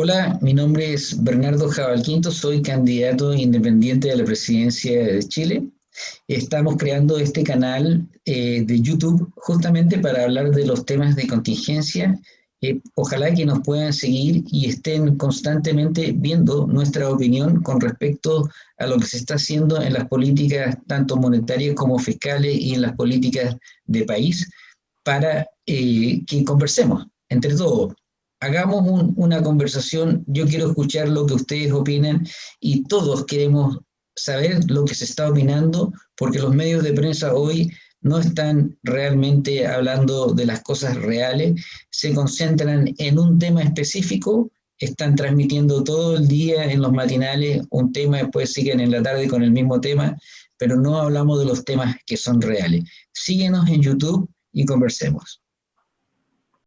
Hola, mi nombre es Bernardo Jabalquinto, soy candidato independiente a la presidencia de Chile. Estamos creando este canal eh, de YouTube justamente para hablar de los temas de contingencia. Eh, ojalá que nos puedan seguir y estén constantemente viendo nuestra opinión con respecto a lo que se está haciendo en las políticas tanto monetarias como fiscales y en las políticas de país para eh, que conversemos entre todos hagamos una conversación, yo quiero escuchar lo que ustedes opinan y todos queremos saber lo que se está opinando, porque los medios de prensa hoy no están realmente hablando de las cosas reales, se concentran en un tema específico, están transmitiendo todo el día en los matinales un tema, después siguen en la tarde con el mismo tema, pero no hablamos de los temas que son reales. Síguenos en YouTube y conversemos.